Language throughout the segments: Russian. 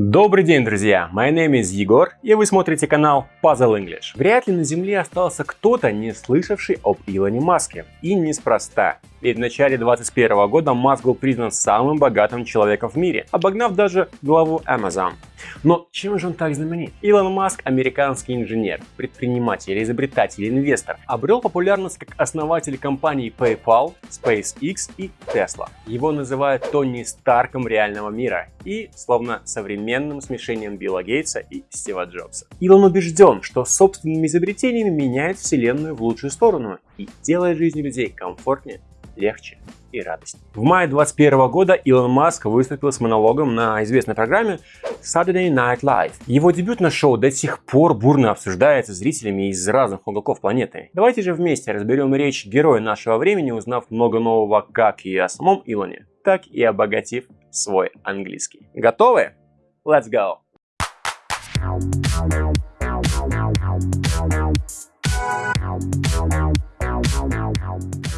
Добрый день, друзья! My name is Егор, и вы смотрите канал Puzzle English. Вряд ли на Земле остался кто-то, не слышавший об Илоне Маске. И неспроста. Ведь в начале 2021 года Маск был признан самым богатым человеком в мире, обогнав даже главу Amazon. Но чем же он так знаменит? Илон Маск – американский инженер, предприниматель, изобретатель, инвестор. Обрел популярность как основатель компаний PayPal, SpaceX и Tesla. Его называют Тони Старком реального мира и словно современным смешением Билла Гейтса и Стива Джобса. Илон убежден, что собственными изобретениями меняет вселенную в лучшую сторону и делает жизнь людей комфортнее легче и радостнее. В мае 2021 года Илон Маск выступил с монологом на известной программе Saturday Night Live. Его дебютное шоу до сих пор бурно обсуждается зрителями из разных уголков планеты. Давайте же вместе разберем речь героя нашего времени, узнав много нового как и о самом Илоне, так и обогатив свой английский. Готовы? Let's go!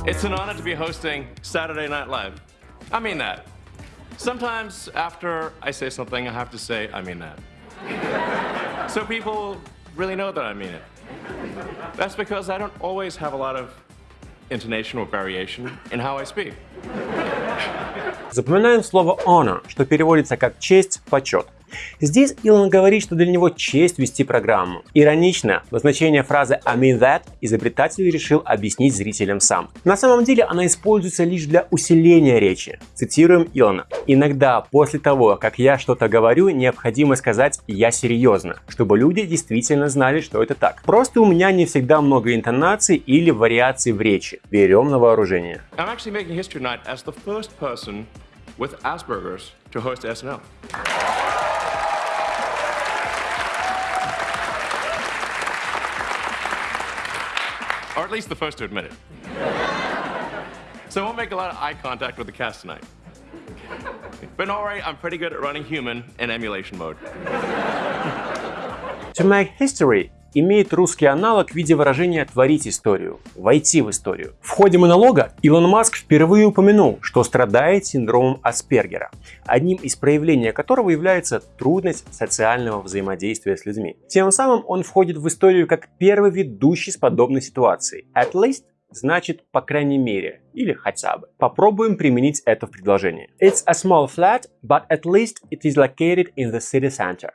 It's an honor to be hosting Saturday Night Live. I mean that. Sometimes after I say something, I have to say, I mean that. so people really know that I mean it. That's because I don't always have a lot of intonation or variation in how I speak. Запоминаем слово honor, что переводится как честь, почет. Здесь Илон говорит, что для него честь вести программу. Иронично, но значение фразы I mean that изобретатель решил объяснить зрителям сам. На самом деле она используется лишь для усиления речи. Цитируем Илона. Иногда после того, как я что-то говорю, необходимо сказать «я серьезно», чтобы люди действительно знали, что это так. Просто у меня не всегда много интонаций или вариаций в речи. Берем на вооружение. I'm. Or at least the first to admit it. so I won't make a lot of eye contact with the cast tonight. But don't I'm pretty good at running human in emulation mode. To make history имеет русский аналог в виде выражения «творить историю», «войти в историю». В ходе монолога Илон Маск впервые упомянул, что страдает синдромом Аспергера, одним из проявлений которого является трудность социального взаимодействия с людьми. Тем самым он входит в историю как первый ведущий с подобной ситуацией. At least значит по крайней мере или хотя бы. Попробуем применить это в предложении. It's a small flat, but at least it is located in the city center.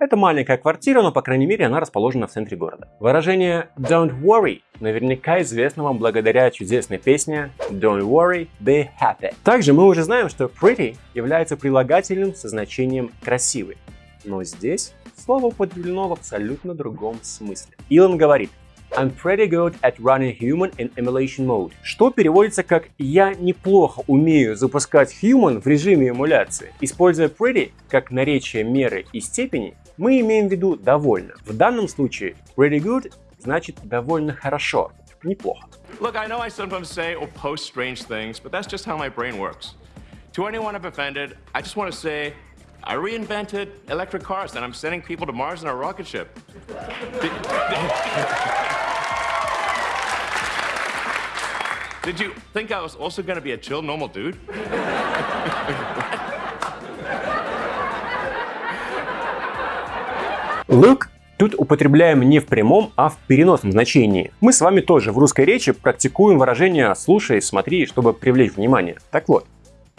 Это маленькая квартира, но по крайней мере она расположена в центре города. Выражение don't worry наверняка известно вам благодаря чудесной песне Don't worry, be happy. Также мы уже знаем, что pretty является прилагательным со значением красивый. Но здесь слово употреблено в абсолютно другом смысле. Илон говорит I'm pretty good at running human in emulation mode, что переводится как «я неплохо умею запускать human в режиме эмуляции». Используя pretty как наречие меры и степени, мы имеем в виду довольно. В данном случае pretty good значит довольно хорошо, неплохо. Look, I know I sometimes say or post strange things, but that's just how my brain works. To anyone I've offended, I just want to say I reinvented electric cars and I'm sending people to Mars in a rocket ship. Did, did you think I was also going to be a chill, normal dude? Look тут употребляем не в прямом, а в переносном значении. Мы с вами тоже в русской речи практикуем выражение «слушай», «смотри», чтобы привлечь внимание. Так вот,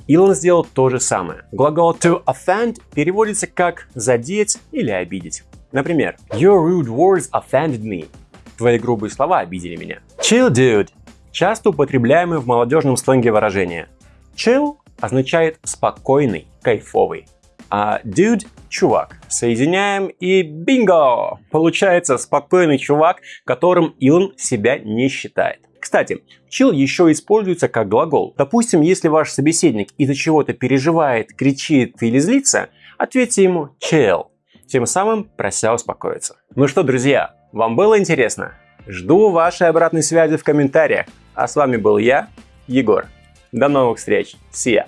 Илон сделал то же самое. Глагол to offend переводится как задеть или обидеть. Например, Your rude words offended me. Твои грубые слова обидели меня. Chill dude. Часто употребляемое в молодежном сленге выражение. Chill означает спокойный, кайфовый. А dude – чувак. Соединяем и бинго! Получается спокойный чувак, которым Илон себя не считает. Кстати, chill еще используется как глагол. Допустим, если ваш собеседник из-за чего-то переживает, кричит или злится, ответьте ему chill, тем самым прося успокоиться. Ну что, друзья, вам было интересно? Жду вашей обратной связи в комментариях. А с вами был я, Егор. До новых встреч. See ya.